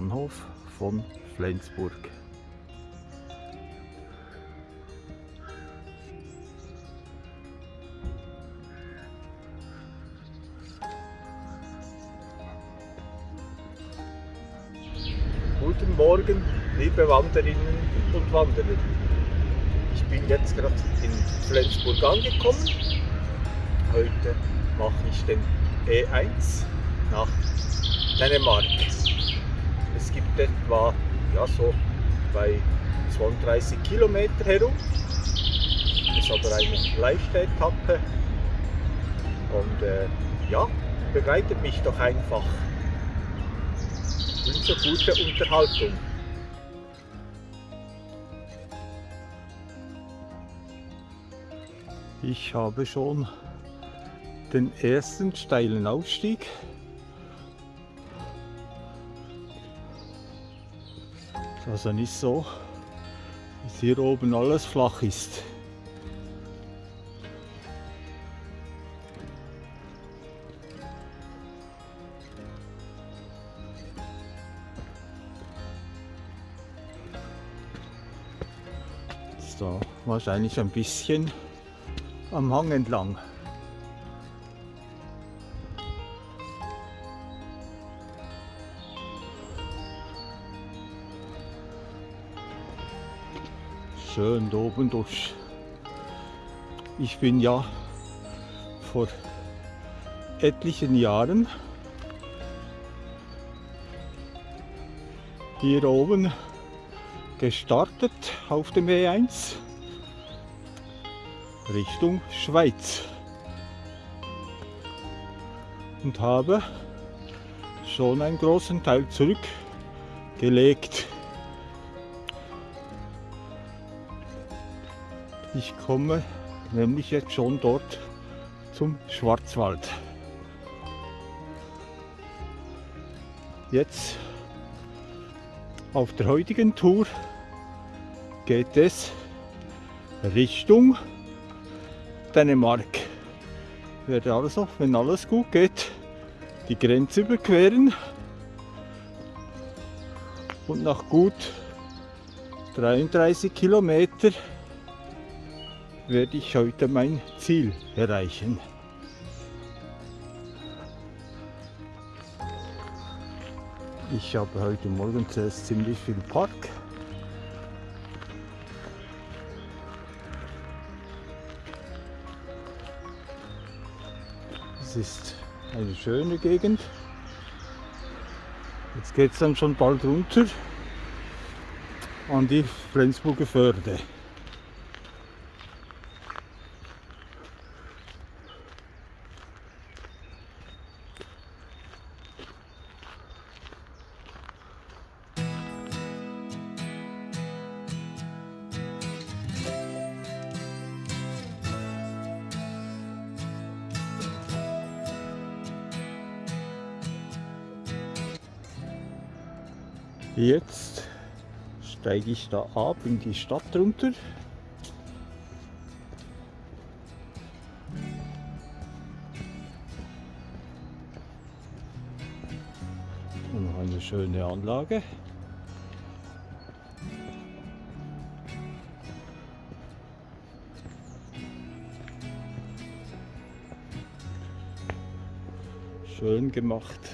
Bahnhof von Flensburg. Guten Morgen, liebe Wanderinnen und Wanderer. Ich bin jetzt gerade in Flensburg angekommen. Heute mache ich den E1 nach Dänemark. Gibt etwa ja, so bei 32 Kilometer herum. Es ist aber eine leichte Etappe und äh, ja, begleitet mich doch einfach. Wünsche gute Unterhaltung. Ich habe schon den ersten steilen Aufstieg. Also nicht so, dass hier oben alles flach ist. Ist da wahrscheinlich ein bisschen am Hang entlang. Schön da oben durch. Ich bin ja vor etlichen Jahren hier oben gestartet auf dem E1 Richtung Schweiz und habe schon einen großen Teil zurückgelegt. Ich komme nämlich jetzt schon dort zum Schwarzwald. Jetzt auf der heutigen Tour geht es Richtung Dänemark. Ich werde also, wenn alles gut geht, die Grenze überqueren und nach gut 33 Kilometer werde ich heute mein Ziel erreichen. Ich habe heute Morgen zuerst ziemlich viel Park. Es ist eine schöne Gegend. Jetzt geht es dann schon bald runter an die Flensburger Förde. Jetzt steige ich da ab in die Stadt runter. Und noch eine schöne Anlage. Schön gemacht.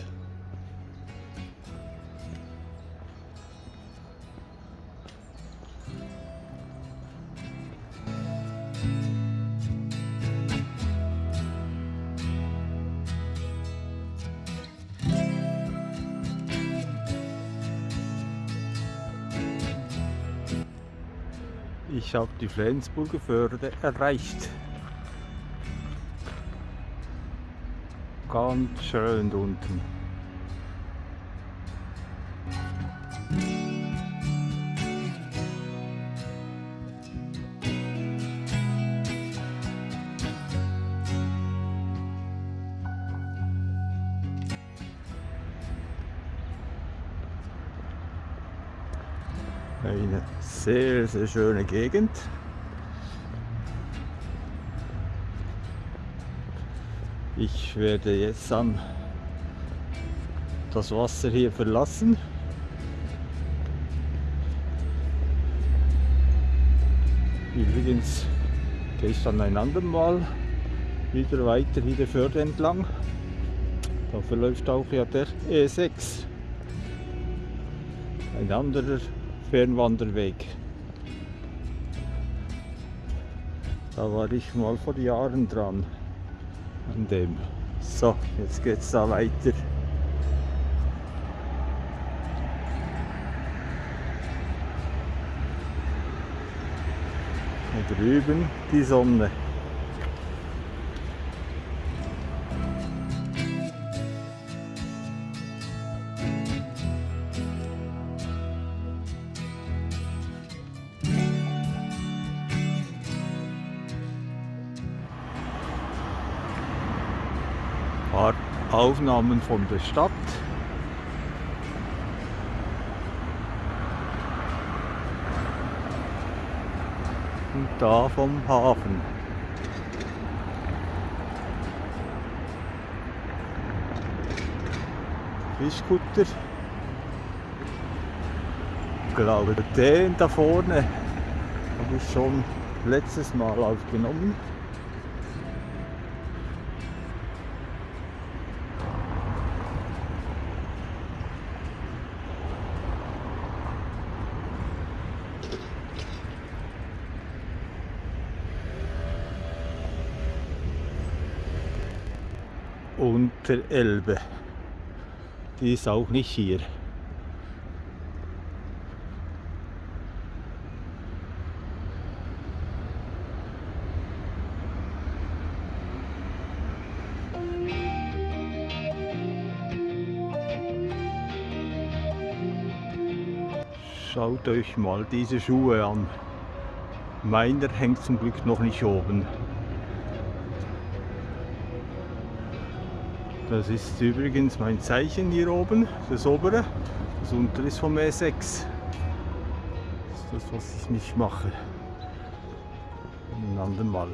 Ich habe die Flensburger Förde erreicht. Ganz schön unten. Sehr, sehr schöne Gegend. Ich werde jetzt dann das Wasser hier verlassen. Übrigens gehe ich dann ein andermal wieder weiter hier der Förde entlang. Da verläuft auch ja der E6. Ein anderer Fernwanderweg. Da war ich mal vor Jahren dran an dem. So, jetzt geht's da weiter. Und drüben die Sonne. Aufnahmen von der Stadt. Und da vom Hafen. Fischkutter. Ich glaube, den da vorne habe ich schon letztes Mal aufgenommen. Unter Elbe. Die ist auch nicht hier. Schaut euch mal diese Schuhe an. Meiner hängt zum Glück noch nicht oben. Das ist übrigens mein Zeichen hier oben, das obere. Das untere ist vom E6. Das ist das, was ich nicht mache. Ein andermal.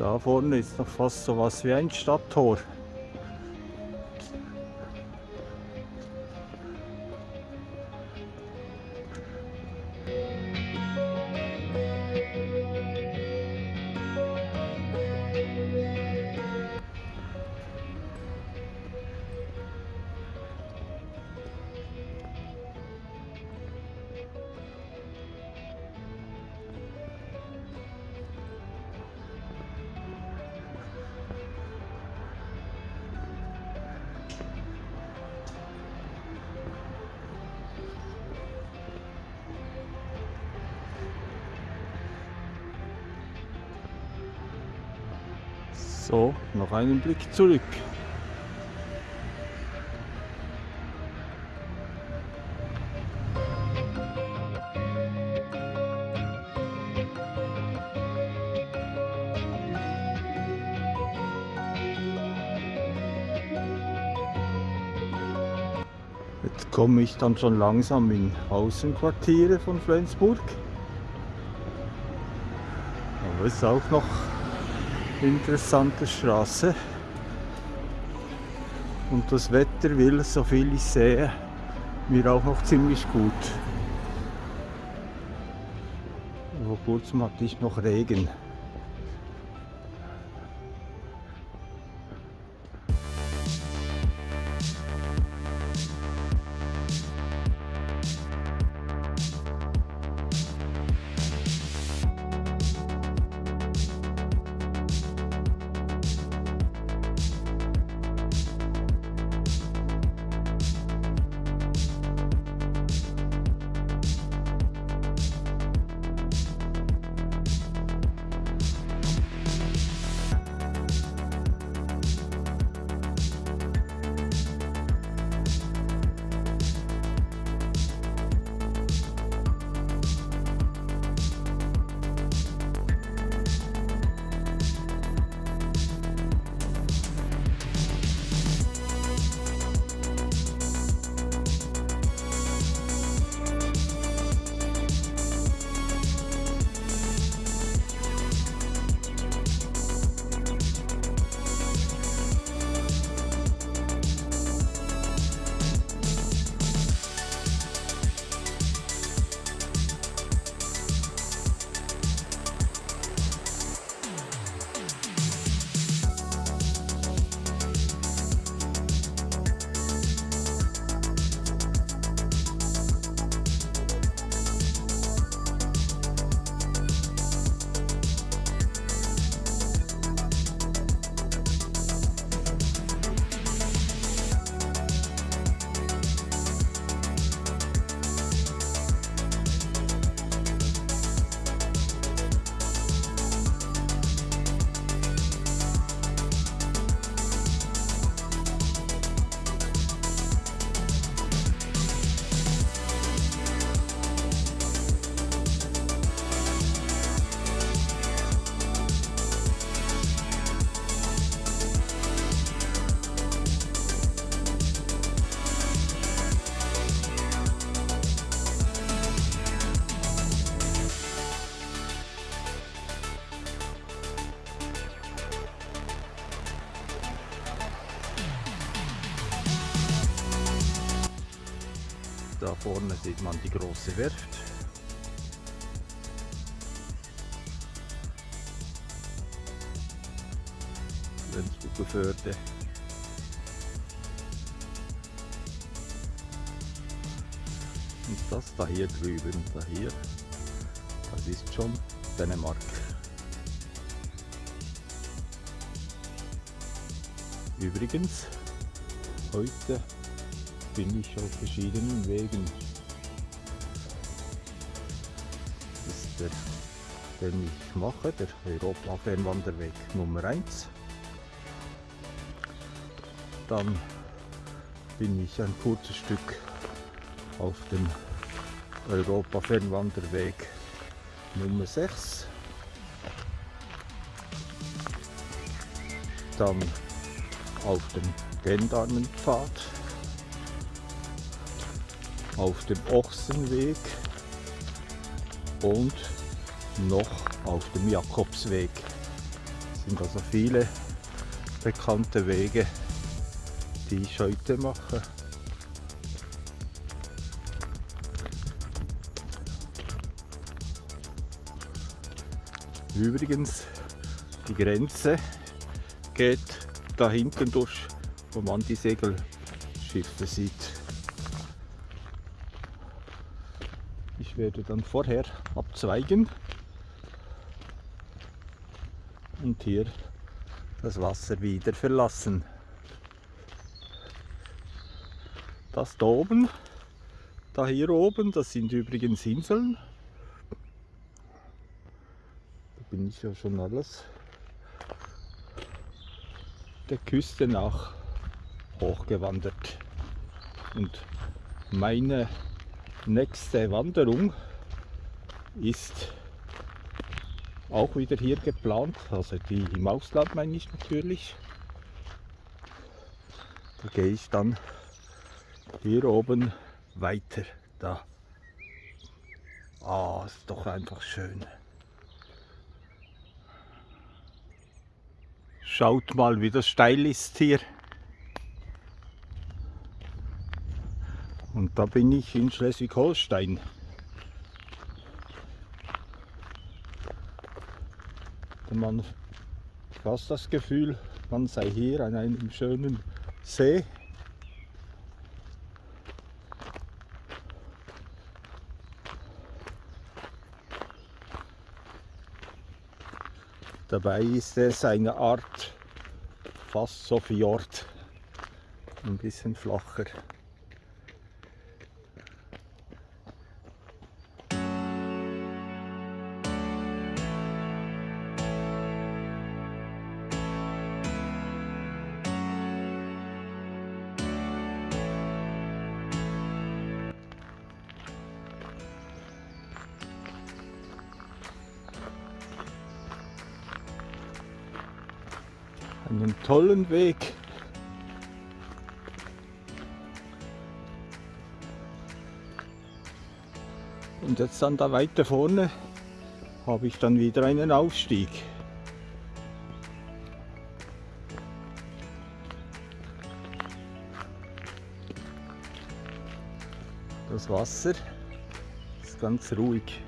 Da vorne ist noch fast so was wie ein Stadttor. So, noch einen Blick zurück. Jetzt komme ich dann schon langsam in Außenquartiere von Flensburg. Aber es ist auch noch interessante Straße. Und das Wetter will, so viel ich sehe, mir auch noch ziemlich gut. Vor kurzem hatte ich noch Regen. Da vorne sieht man die große Werft. Flensburger Förde. Und das da hier drüben, da hier, das ist schon Dänemark. Übrigens, heute bin ich auf verschiedenen Wegen. Das ist der, den ich mache, der Europa-Fernwanderweg Nummer 1. Dann bin ich ein kurzes Stück auf dem Europa-Fernwanderweg Nummer 6. Dann auf dem Gendarmenpfad, auf dem Ochsenweg und noch auf dem Jakobsweg. Das sind also viele bekannte Wege, die ich heute mache. Übrigens, die Grenze geht da hinten durch, wo man die Segelschiffe sieht. Werde dann vorher abzweigen und hier das Wasser wieder verlassen. Das da oben, da hier oben, das sind übrigens Inseln. Da bin ich ja schon alles der Küste nach hochgewandert. Und meine nächste Wanderung ist auch wieder hier geplant, also die im Ausland meine ich natürlich. Da gehe ich dann hier oben weiter. Da. Ah, ist doch einfach schön. Schaut mal, wie das steil ist hier. Und da bin ich in Schleswig-Holstein. Man fast das Gefühl, man sei hier an einem schönen See. Dabei ist es eine Art fast so Fjord, ein bisschen flacher. Einen tollen Weg. Und jetzt dann da weiter vorne habe ich dann wieder einen Aufstieg. Das Wasser ist ganz ruhig.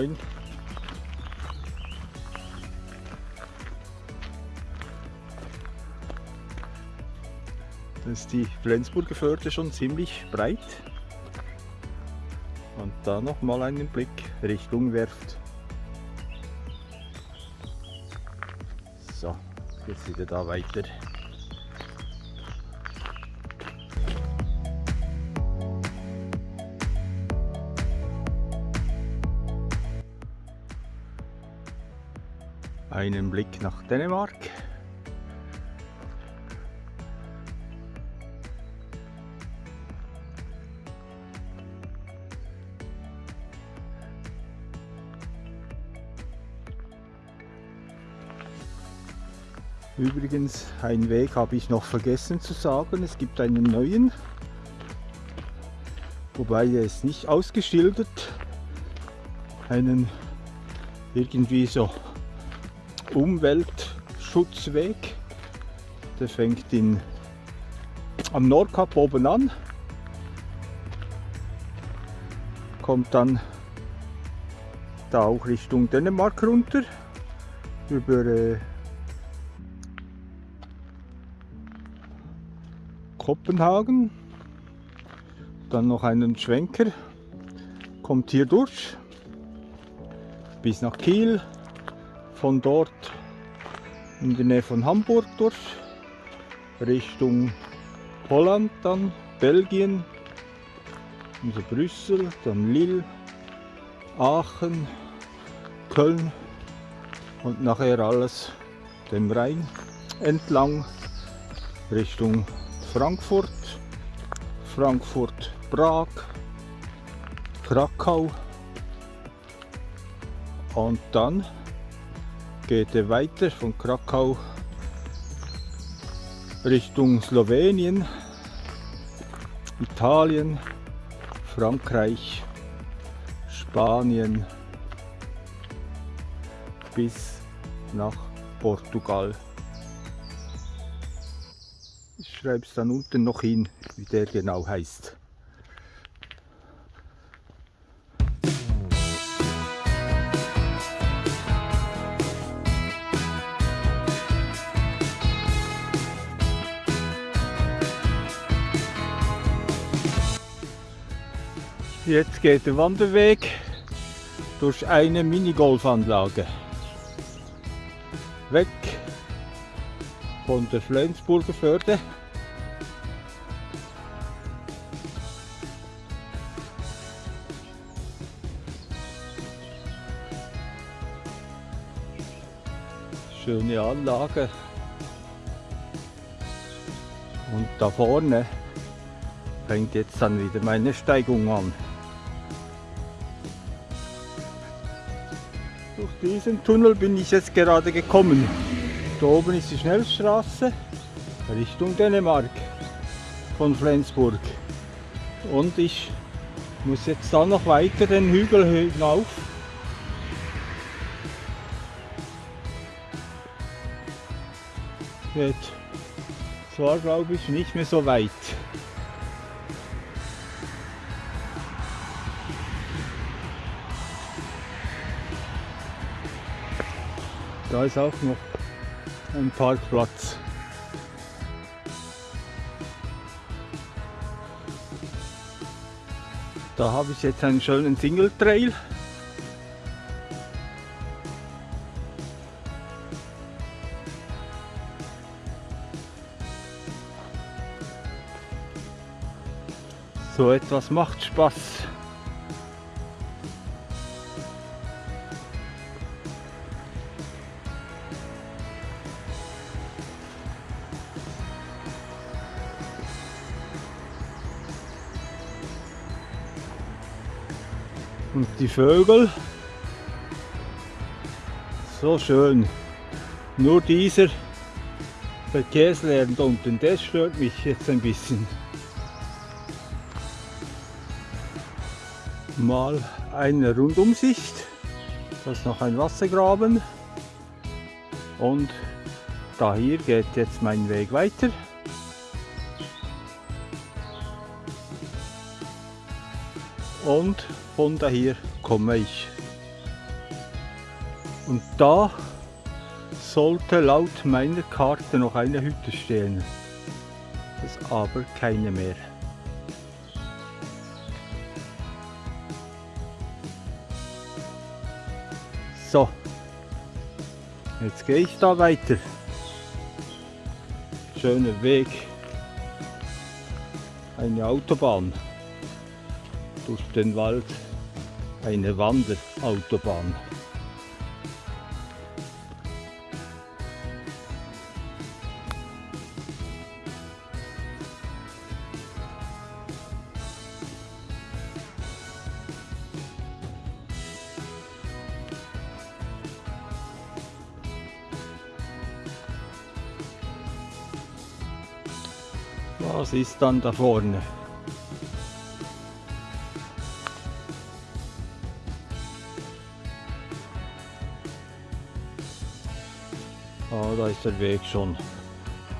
Moin. Da ist die Flensburger Förde schon ziemlich breit. Und da noch mal einen Blick Richtung Werft. So, jetzt wieder da weiter. Einen Blick nach Dänemark. Übrigens, einen Weg habe ich noch vergessen zu sagen. Es gibt einen neuen. wobei er ist nicht ausgeschildert, einen irgendwie so Umweltschutzweg. Der fängt in, am Nordkap oben an, kommt dann da auch Richtung Dänemark runter. Über äh, Kopenhagen, dann noch einen Schwenker, kommt hier durch. Bis nach Kiel, von dort in der Nähe von Hamburg durch, Richtung Holland dann, Belgien, also Brüssel, dann Lille, Aachen, Köln und nachher alles dem Rhein entlang Richtung Frankfurt, Frankfurt, Prag, Krakau und dann geht er weiter von Krakau Richtung Slowenien, Italien, Frankreich, Spanien bis nach Portugal. Ich schreibe es dann unten noch hin, wie der genau heißt. Jetzt geht der Wanderweg durch eine Minigolfanlage. Weg von der Flensburger Förde. Schöne Anlage. Und da vorne fängt jetzt dann wieder meine Steigung an. Diesen Tunnel bin ich jetzt gerade gekommen. Da oben ist die Schnellstraße Richtung Dänemark von Flensburg. Und ich muss jetzt da noch weiter den Hügel hinauf. Jetzt zwar glaube ich nicht mehr so weit. Da ist auch noch ein Parkplatz. Da habe ich jetzt einen schönen Single Trail. So etwas macht Spaß. Und die Vögel, so schön. Nur dieser Verkehrslärm da unten, das stört mich jetzt ein bisschen. Mal eine Rundumsicht. Das ist noch ein Wassergraben. Und da hier geht jetzt mein Weg weiter. Und von daher komme ich. Und da sollte laut meiner Karte noch eine Hütte stehen. Das ist aber keine mehr. So, jetzt gehe ich da weiter. Schöner Weg. Eine Autobahn durch den Wald eine Wanderautobahn. Was ist dann da vorne? Ah, da ist der Weg schon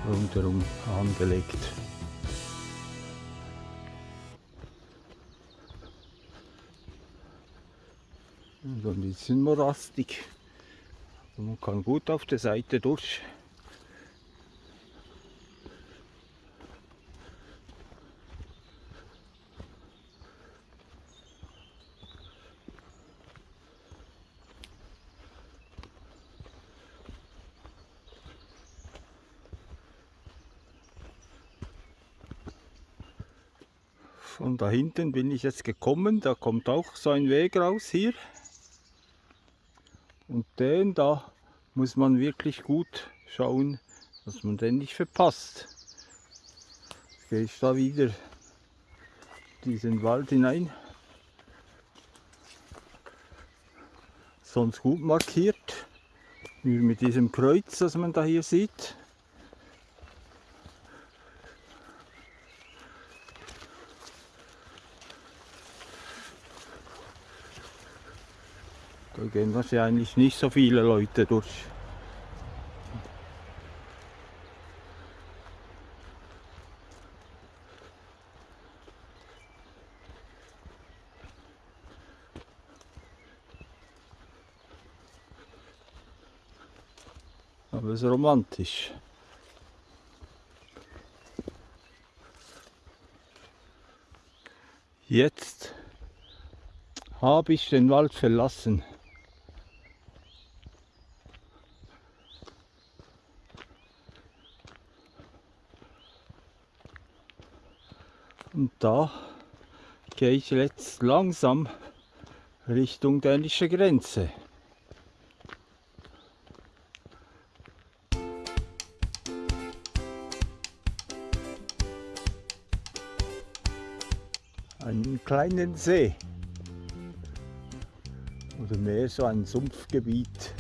rundherum angelegt. So ein bisschen morastig. Man kann gut auf der Seite durch. Da hinten bin ich jetzt gekommen, da kommt auch so ein Weg raus hier. Und den da muss man wirklich gut schauen, dass man den nicht verpasst. Jetzt gehe ich da wieder diesen Wald hinein. Sonst gut markiert, wie mit diesem Kreuz, das man da hier sieht. Gehen wahrscheinlich nicht so viele Leute durch. Aber es ist romantisch. Jetzt habe ich den Wald verlassen. Und da gehe ich jetzt langsam Richtung dänische Grenze. Einen kleinen See oder mehr so ein Sumpfgebiet.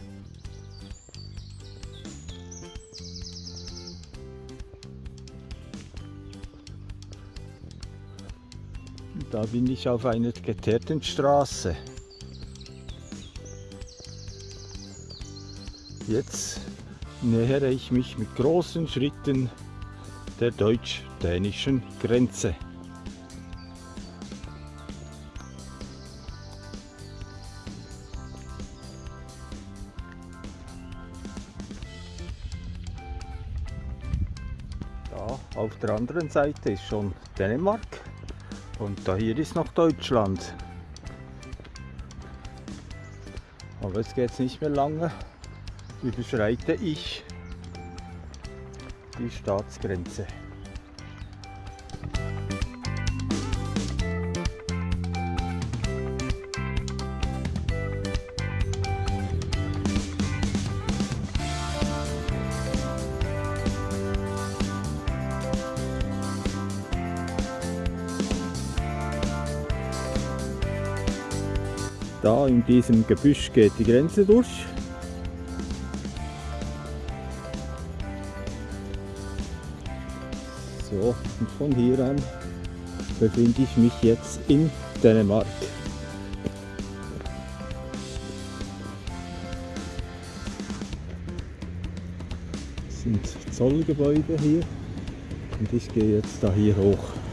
Da bin ich auf einer geteerten Straße. Jetzt nähere ich mich mit großen Schritten der deutsch-dänischen Grenze. Da auf der anderen Seite ist schon Dänemark. Und da hier ist noch Deutschland. Aber es geht nicht mehr lange, überschreite ich die Staatsgrenze. In diesem Gebüsch geht die Grenze durch. So, und von hier an befinde ich mich jetzt in Dänemark. Das sind Zollgebäude hier und ich gehe jetzt da hier hoch.